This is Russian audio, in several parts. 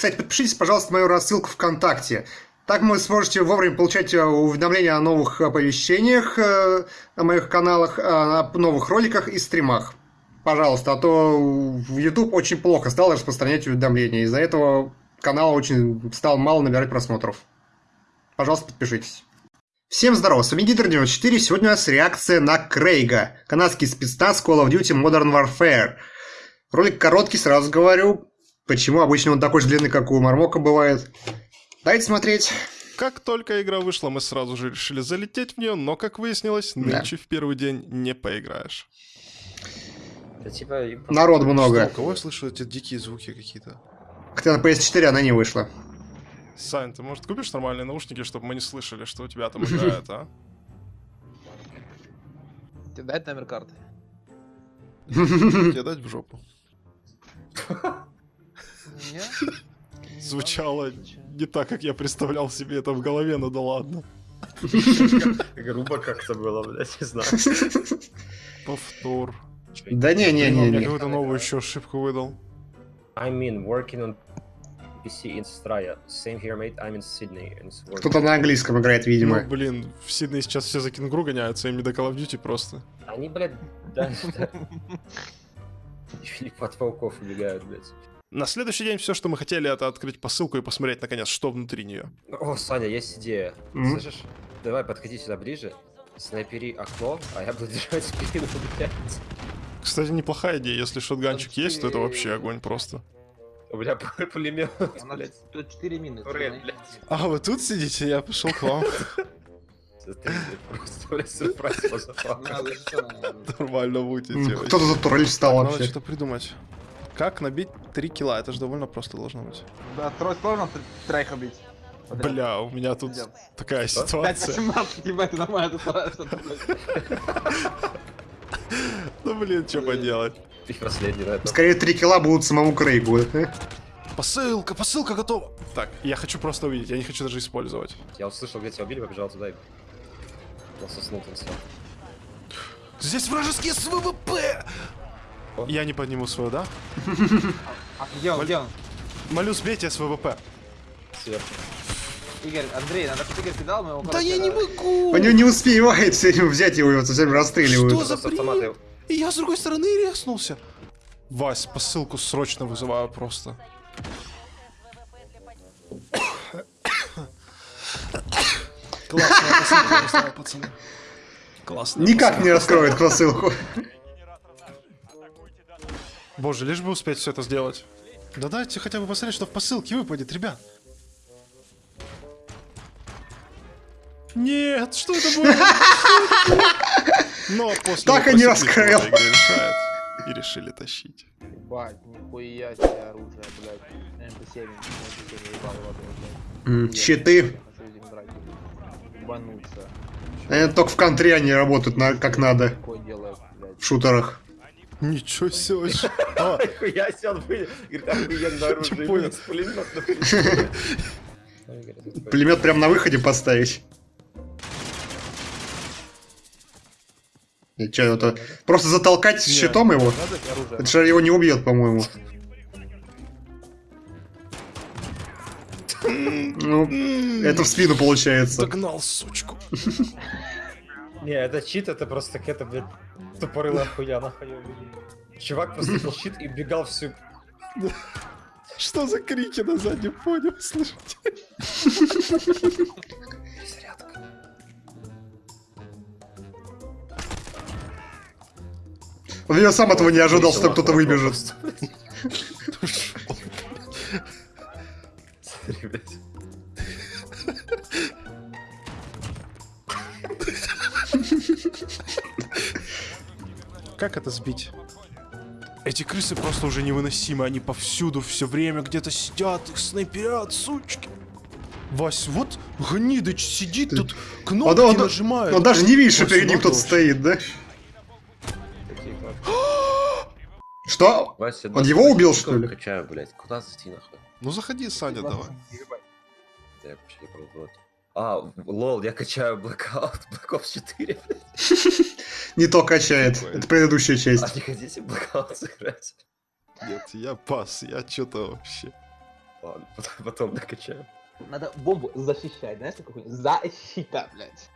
Кстати, подпишитесь, пожалуйста, на мою рассылку ВКонтакте. Так вы сможете вовремя получать э, уведомления о новых оповещениях, э, о моих каналах, о новых роликах и стримах. Пожалуйста, а то в YouTube очень плохо стал распространять уведомления. Из-за этого канал очень стал мало набирать просмотров. Пожалуйста, подпишитесь. Всем здорова, с вами Гидр94, сегодня у нас реакция на Крейга, канадский спецназ Call of Duty Modern Warfare. Ролик короткий, сразу говорю, почему обычно он такой же длинный, как у Мармока бывает. Давайте смотреть. Как только игра вышла, мы сразу же решили залететь в нее, но, как выяснилось, нынче да. в первый день не поиграешь. Да, типа... Народ много. Что, у кого я слышу эти дикие звуки какие-то? Хотя на PS4 она не вышла. Сань, ты, может, купишь нормальные наушники, чтобы мы не слышали, что у тебя там играет, а? Тебе дать номер карты? Тебе дать в жопу. Звучало не так, как я представлял себе это в голове, но да ладно. Грубо как-то было, блядь, не знаю. Повтор. Да не-не-не. Мне какую-то новую еще ошибку выдал. I mean, working on PC in Australia. Same here, mate. I'm in Sydney. Кто-то на английском играет, видимо. Ну, блин, в Сиднее сейчас все за кенгуру гоняются, им не до Call of Duty просто. Они, блядь, да, Филипп от волков убегают, блядь. На следующий день все, что мы хотели, это открыть посылку и посмотреть, наконец, что внутри нее. О, Саня, есть идея. Mm-hmm. Слышишь? Давай, подходи сюда ближе, снайпери окно, а я буду держать спину, блядь. Кстати, неплохая идея. Если шотганчик есть, то это вообще огонь просто. У меня пулемет, блядь. Тут 4 мины. А, вы тут сидите? Я пошел к вам. Нормально будете. Кто-то за турель встал вообще. Надо что-то придумать. Как набить 3 килла? Это же довольно просто должно быть. Да, трой сложно троих убить. Бля, у меня тут такая ситуация. 5-17, типа, это нормально, Ну блин, что поделать? Последний, да? Скорее 3 килла будут самому Крейгу. Посылка, посылка готова. Так, я хочу просто увидеть, я не хочу даже использовать. Я услышал, где тебя убили, побежал туда и... Соснул там все. Здесь вражеские СВВП! Я не подниму свою, да? А где он, где он? Молю, сбейте СВВП. Сверху. Игорь, Андрей, надо чтобы Игорь кидал, мы его Да я не могу! Он не успевает все время взять его, его совсем расстреливают. Что за бред? И я с другой стороны резнулся. Вась, посылку срочно вызываю просто. Классная посылка, пацаны. Классно. Никак не раскроет посылку. Боже, лишь бы успеть все это сделать. Да дайте хотя бы посмотреть, что в посылке выпадет, ребят. Нет, что это было? Но после так и не раскрыл. И решили тащить. Ебать, нихуя себе оружие, блядь. МП7, МП7 ебал блядь. Щиты. Они только в контре они работают на, как надо. В шутерах. Ничего себе. Я сел, говорит, охуенно оружие. Пулемет прям на выходе поставить. И что, это просто затолкать щитом его? Это же его не убьет, по-моему. Ну, это в спину получается. Догнал, сучку. Не, это чит, это просто какая-то, блядь, тупорылая хуя, нахуй. Чувак просто был щит и бегал всю... Что за крики на заднем фоне, вы слышите? Я сам этого не ожидал, что кто-то выбежит. Смотри, блядь. Как это сбить? Эти крысы просто уже невыносимы, они повсюду, все время где-то сидят, их снайперят, сучки. Вась, вот гнидыч сидит Ты... тут, кнопки он, он, нажимает. Он даже не видит, что перед ним кто-то стоит, да? Что? Вася, он его убил, что ли? Качаю, блядь. Куда зайти, нахуй? Ну заходи, Саня, давай. Я вообще не пробовал. А, лол, я качаю Blackout, Black Ops 4, Не то качает, это предыдущая часть. А не хотите Blackout сыграть? Нет, я пас, я что-то вообще... Ладно, потом, потом докачаю. Надо бомбу защищать, знаешь, хуйня? Защита, блядь.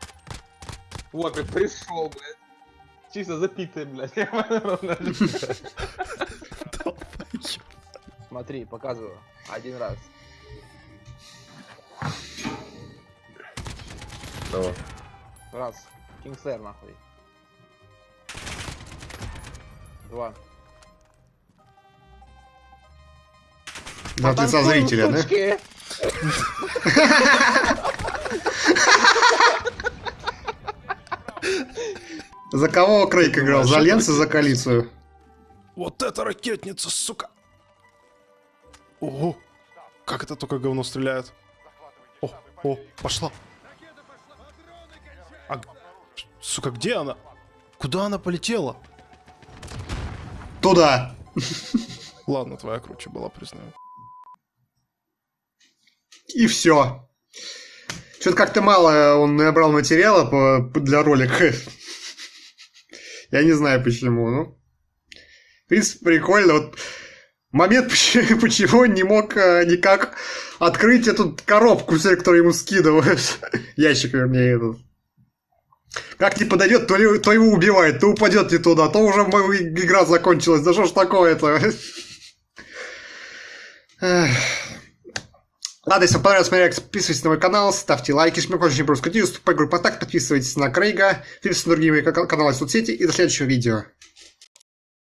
Вот, блядь, пришел, блядь. Чисто запитый, блядь. Смотри, показываю. Один раз. Давай. Раз. Кингслэр, нахуй. Два. Да, ты со зрителя, да? За кого Крейг играл? За и за коалицию? Вот это ракетница, сука! Ого! Как это только говно стреляет? О, о, пошла! А, сука, где она? Куда она полетела? Туда. Ладно, твоя круче была, признаю. И все. Что-то как-то мало он набрал материала по, для ролика. Я не знаю почему, ну. В принципе, прикольно. Вот момент, почему, он не мог э, никак открыть эту коробку, которую ему скидывают. Ящик, вернее, этот. Как не подойдет, то, ли- то его убивает, то упадет не туда, то уже игра закончилась. Да что ж такое-то? Ладно, если вам понравилось реакция, подписывайтесь на мой канал, ставьте лайки, жмите очень просто вступай в группу так, подписывайтесь на Крейга, подписывайтесь на другие мои ка- каналы в соцсети и до следующего видео.